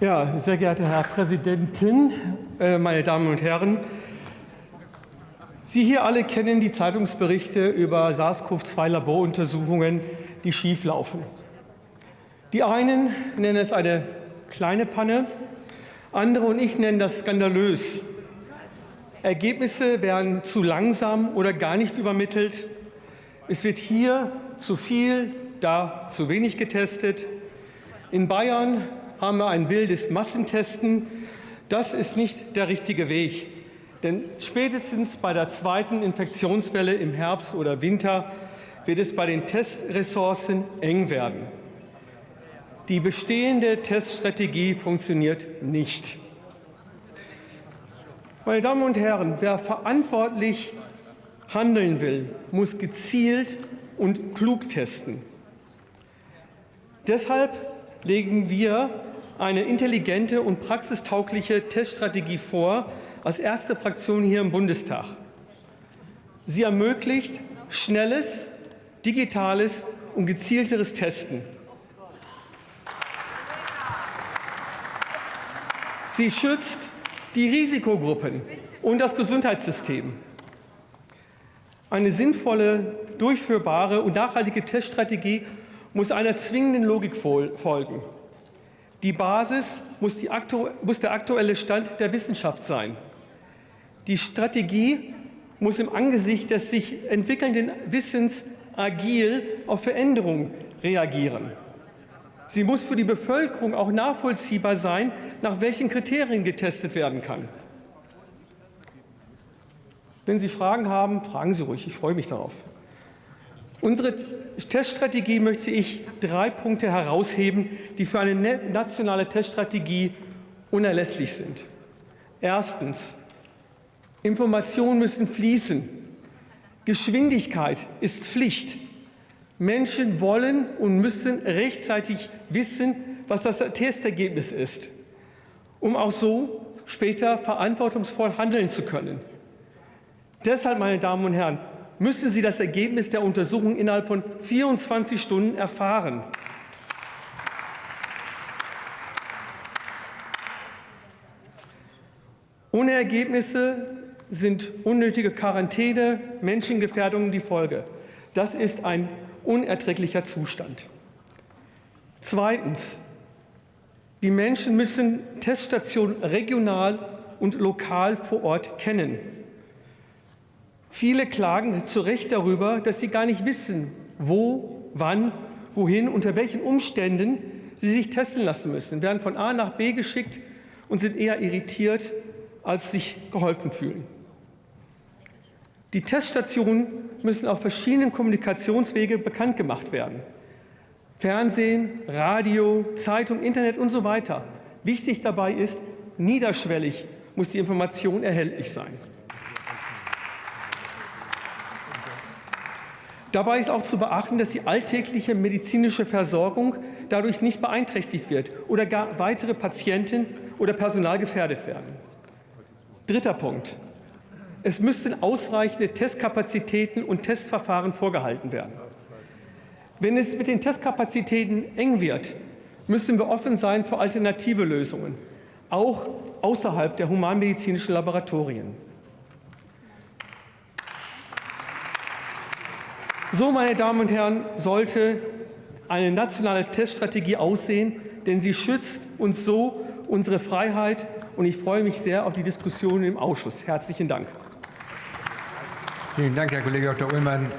Ja, sehr geehrter Herr Präsidentin, äh, meine Damen und Herren! Sie hier alle kennen die Zeitungsberichte über SARS-CoV-2-Laboruntersuchungen, die schieflaufen. Die einen nennen es eine kleine Panne, andere und ich nennen das skandalös. Ergebnisse werden zu langsam oder gar nicht übermittelt. Es wird hier zu viel, da zu wenig getestet. In Bayern haben wir ein wildes Massentesten. Das ist nicht der richtige Weg. Denn spätestens bei der zweiten Infektionswelle im Herbst oder Winter wird es bei den Testressourcen eng werden. Die bestehende Teststrategie funktioniert nicht. Meine Damen und Herren, wer verantwortlich handeln will, muss gezielt und klug testen. Deshalb legen wir eine intelligente und praxistaugliche Teststrategie vor, als erste Fraktion hier im Bundestag. Sie ermöglicht schnelles, digitales und gezielteres Testen. Sie schützt die Risikogruppen und das Gesundheitssystem. Eine sinnvolle, durchführbare und nachhaltige Teststrategie muss einer zwingenden Logik folgen. Die Basis muss, die muss der aktuelle Stand der Wissenschaft sein. Die Strategie muss im Angesicht des sich entwickelnden Wissens agil auf Veränderungen reagieren. Sie muss für die Bevölkerung auch nachvollziehbar sein, nach welchen Kriterien getestet werden kann. Wenn Sie Fragen haben, fragen Sie ruhig. Ich freue mich darauf. Unsere Teststrategie möchte ich drei Punkte herausheben, die für eine nationale Teststrategie unerlässlich sind. Erstens. Informationen müssen fließen. Geschwindigkeit ist Pflicht. Menschen wollen und müssen rechtzeitig wissen, was das Testergebnis ist, um auch so später verantwortungsvoll handeln zu können. Deshalb, meine Damen und Herren, müssen Sie das Ergebnis der Untersuchung innerhalb von 24 Stunden erfahren. Ohne Ergebnisse sind unnötige Quarantäne, Menschengefährdungen die Folge. Das ist ein unerträglicher Zustand. Zweitens. Die Menschen müssen Teststationen regional und lokal vor Ort kennen. Viele klagen zu Recht darüber, dass sie gar nicht wissen, wo, wann, wohin, unter welchen Umständen sie sich testen lassen müssen, werden von A nach B geschickt und sind eher irritiert, als sich geholfen fühlen. Die Teststationen müssen auf verschiedenen Kommunikationswege bekannt gemacht werden. Fernsehen, Radio, Zeitung, Internet und so weiter. Wichtig dabei ist, niederschwellig muss die Information erhältlich sein. Dabei ist auch zu beachten, dass die alltägliche medizinische Versorgung dadurch nicht beeinträchtigt wird oder gar weitere Patienten oder Personal gefährdet werden. Dritter Punkt. Es müssten ausreichende Testkapazitäten und Testverfahren vorgehalten werden. Wenn es mit den Testkapazitäten eng wird, müssen wir offen sein für alternative Lösungen, auch außerhalb der humanmedizinischen Laboratorien. So, meine Damen und Herren, sollte eine nationale Teststrategie aussehen, denn sie schützt uns so unsere Freiheit. Und ich freue mich sehr auf die Diskussion im Ausschuss. Herzlichen Dank. Vielen Dank, Herr Kollege Dr. Ullmann.